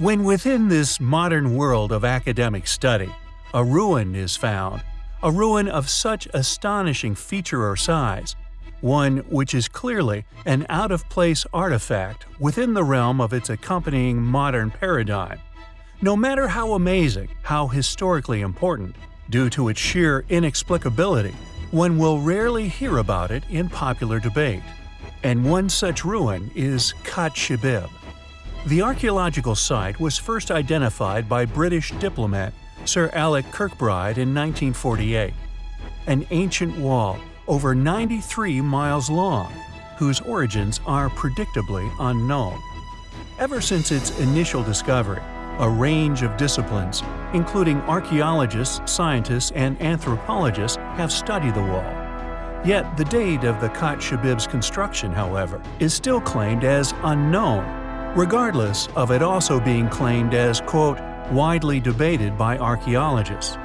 When within this modern world of academic study, a ruin is found, a ruin of such astonishing feature or size, one which is clearly an out-of-place artifact within the realm of its accompanying modern paradigm. No matter how amazing, how historically important, due to its sheer inexplicability, one will rarely hear about it in popular debate. And one such ruin is Khat Shibib. The archaeological site was first identified by British diplomat Sir Alec Kirkbride in 1948. An ancient wall over 93 miles long, whose origins are predictably unknown. Ever since its initial discovery, a range of disciplines, including archaeologists, scientists, and anthropologists, have studied the wall. Yet the date of the Khat Shibib's construction, however, is still claimed as unknown, regardless of it also being claimed as, quote, widely debated by archaeologists.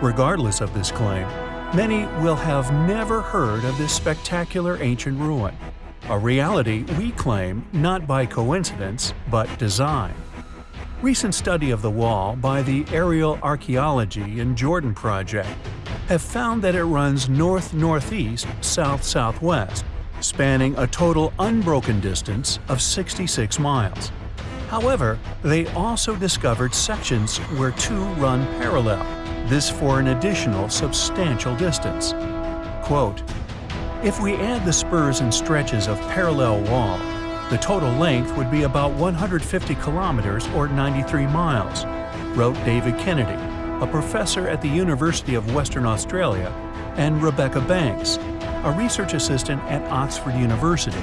Regardless of this claim, Many will have never heard of this spectacular ancient ruin, a reality we claim not by coincidence but design. Recent study of the wall by the Aerial Archaeology in Jordan project have found that it runs north-northeast, south-southwest, spanning a total unbroken distance of 66 miles. However, they also discovered sections where two run parallel, this for an additional substantial distance. Quote, If we add the spurs and stretches of parallel wall, the total length would be about 150 kilometers or 93 miles, wrote David Kennedy, a professor at the University of Western Australia, and Rebecca Banks, a research assistant at Oxford University,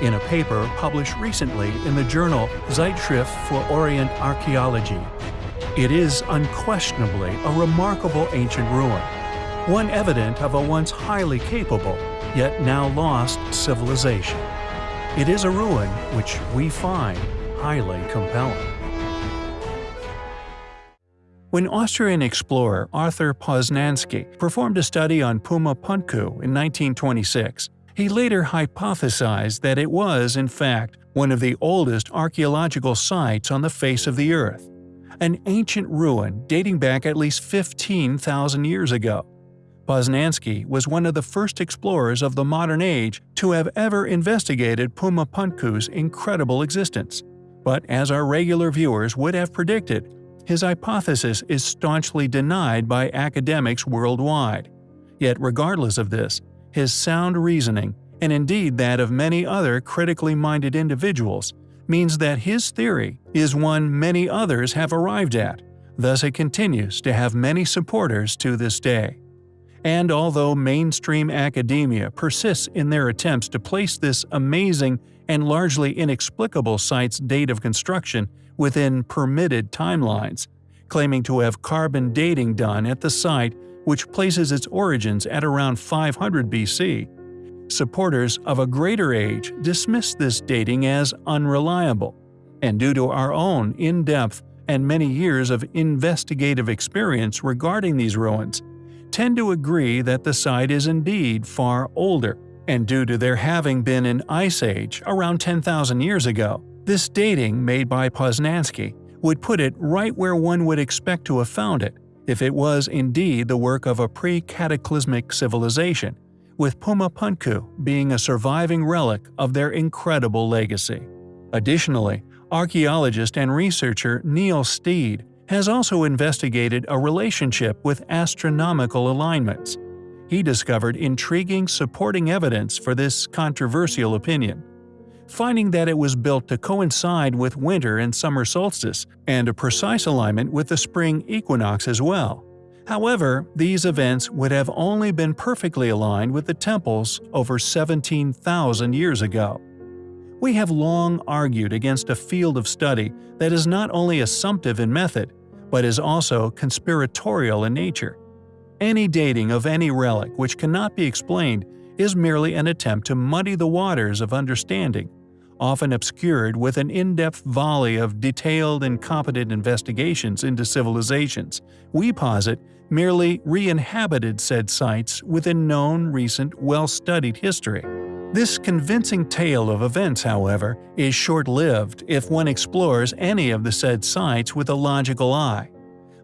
in a paper published recently in the journal Zeitschrift für Orient Archaeology. It is unquestionably a remarkable ancient ruin, one evident of a once highly capable, yet now lost civilization. It is a ruin which we find highly compelling. When Austrian explorer Arthur Posnansky performed a study on Puma Punku in 1926, he later hypothesized that it was, in fact, one of the oldest archaeological sites on the face of the Earth an ancient ruin dating back at least 15,000 years ago. Posnansky was one of the first explorers of the modern age to have ever investigated Puma Punku's incredible existence. But as our regular viewers would have predicted, his hypothesis is staunchly denied by academics worldwide. Yet regardless of this, his sound reasoning, and indeed that of many other critically minded individuals, means that his theory is one many others have arrived at, thus it continues to have many supporters to this day. And although mainstream academia persists in their attempts to place this amazing and largely inexplicable site's date of construction within permitted timelines, claiming to have carbon dating done at the site which places its origins at around 500 BC, supporters of a greater age dismiss this dating as unreliable, and due to our own in-depth and many years of investigative experience regarding these ruins, tend to agree that the site is indeed far older, and due to there having been an ice age around 10,000 years ago, this dating made by Posnansky would put it right where one would expect to have found it if it was indeed the work of a pre-cataclysmic civilization, with Puma Punku being a surviving relic of their incredible legacy. Additionally, archaeologist and researcher Neil Steede has also investigated a relationship with astronomical alignments. He discovered intriguing supporting evidence for this controversial opinion, finding that it was built to coincide with winter and summer solstice and a precise alignment with the spring equinox as well. However, these events would have only been perfectly aligned with the temples over 17,000 years ago. We have long argued against a field of study that is not only assumptive in method, but is also conspiratorial in nature. Any dating of any relic which cannot be explained is merely an attempt to muddy the waters of understanding, often obscured with an in-depth volley of detailed and competent investigations into civilizations. We posit merely re-inhabited said sites with a known recent well-studied history. This convincing tale of events, however, is short-lived if one explores any of the said sites with a logical eye.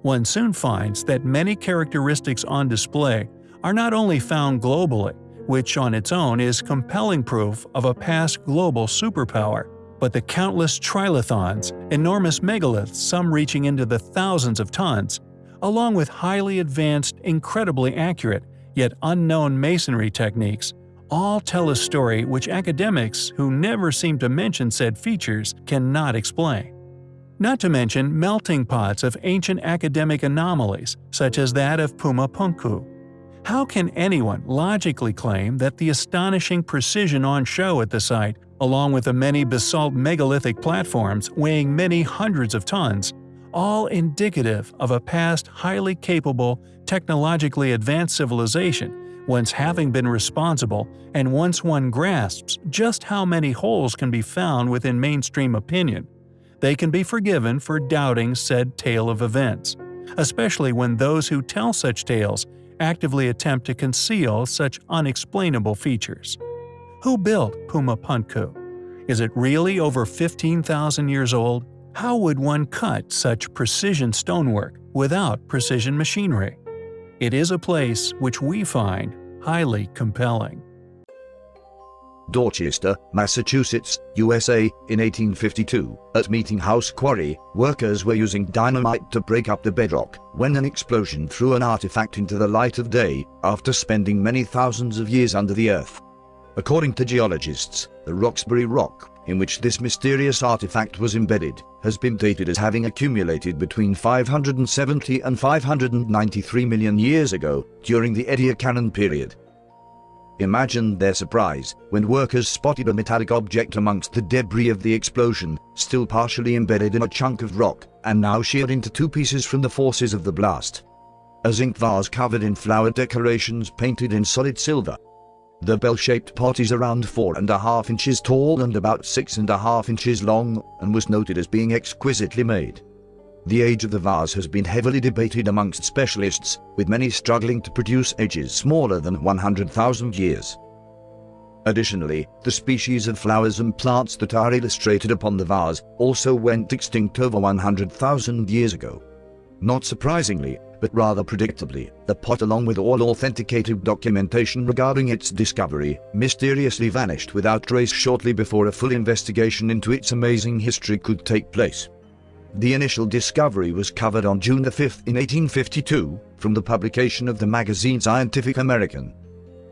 One soon finds that many characteristics on display are not only found globally, which on its own is compelling proof of a past global superpower, but the countless trilithons, enormous megaliths some reaching into the thousands of tons, along with highly advanced, incredibly accurate, yet unknown masonry techniques, all tell a story which academics who never seem to mention said features cannot explain. Not to mention melting pots of ancient academic anomalies, such as that of Puma Punku. How can anyone logically claim that the astonishing precision on show at the site, along with the many basalt megalithic platforms weighing many hundreds of tons, all indicative of a past highly capable, technologically advanced civilization once having been responsible, and once one grasps just how many holes can be found within mainstream opinion, they can be forgiven for doubting said tale of events, especially when those who tell such tales actively attempt to conceal such unexplainable features. Who built Puma Punku? Is it really over 15,000 years old? How would one cut such precision stonework without precision machinery? It is a place which we find highly compelling. Dorchester, Massachusetts, USA, in 1852, at Meeting House Quarry, workers were using dynamite to break up the bedrock when an explosion threw an artifact into the light of day after spending many thousands of years under the earth. According to geologists, the Roxbury Rock, in which this mysterious artifact was embedded, has been dated as having accumulated between 570 and 593 million years ago during the Ediacaran period. Imagine their surprise when workers spotted a metallic object amongst the debris of the explosion, still partially embedded in a chunk of rock, and now sheared into two pieces from the forces of the blast. A zinc vase covered in flower decorations painted in solid silver, the bell-shaped pot is around four and a half inches tall and about six and a half inches long, and was noted as being exquisitely made. The age of the vase has been heavily debated amongst specialists, with many struggling to produce ages smaller than 100,000 years. Additionally, the species of flowers and plants that are illustrated upon the vase also went extinct over 100,000 years ago. Not surprisingly, but rather predictably, the pot along with all authenticated documentation regarding its discovery, mysteriously vanished without trace shortly before a full investigation into its amazing history could take place. The initial discovery was covered on June 5 in 1852, from the publication of the magazine Scientific American,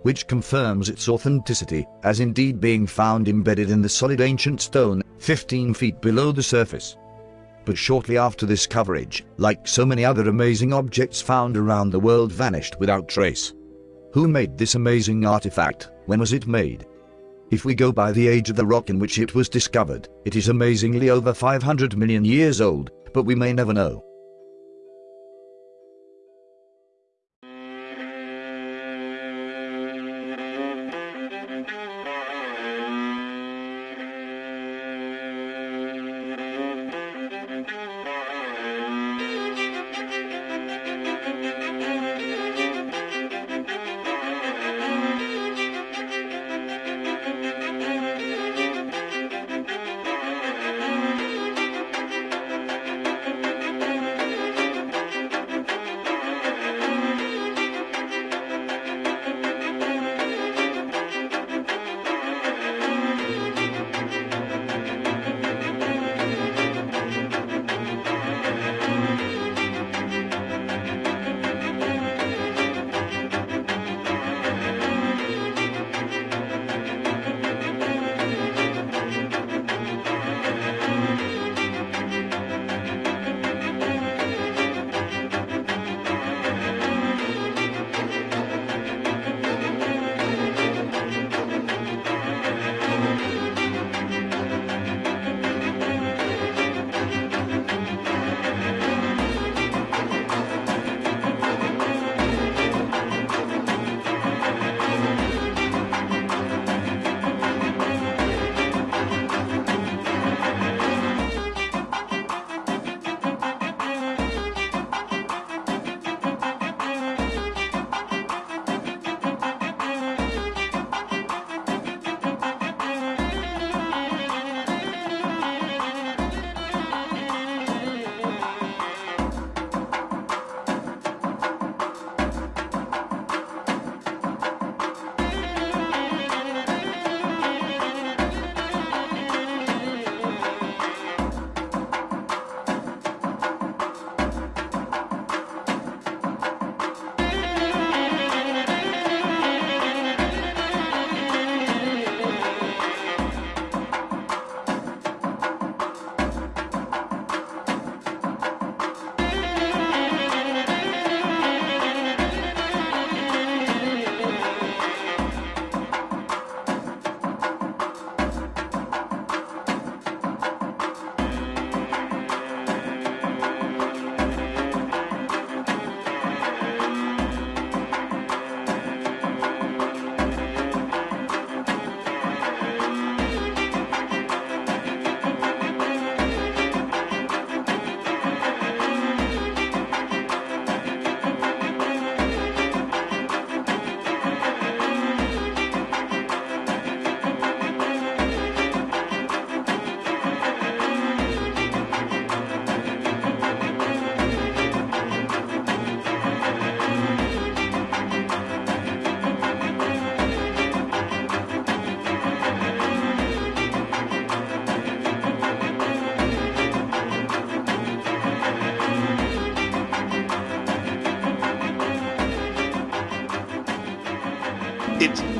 which confirms its authenticity, as indeed being found embedded in the solid ancient stone, 15 feet below the surface but shortly after this coverage, like so many other amazing objects found around the world vanished without trace. Who made this amazing artifact? When was it made? If we go by the age of the rock in which it was discovered, it is amazingly over 500 million years old, but we may never know.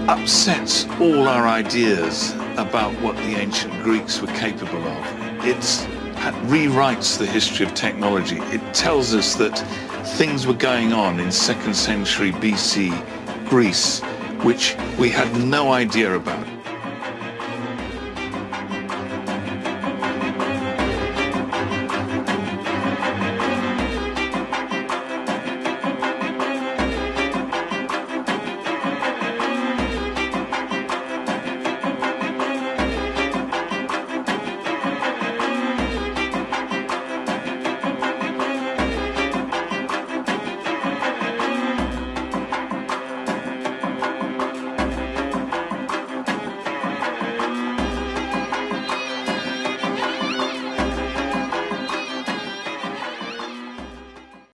Upsets all our ideas about what the ancient Greeks were capable of. It rewrites the history of technology. It tells us that things were going on in second century BC Greece which we had no idea about.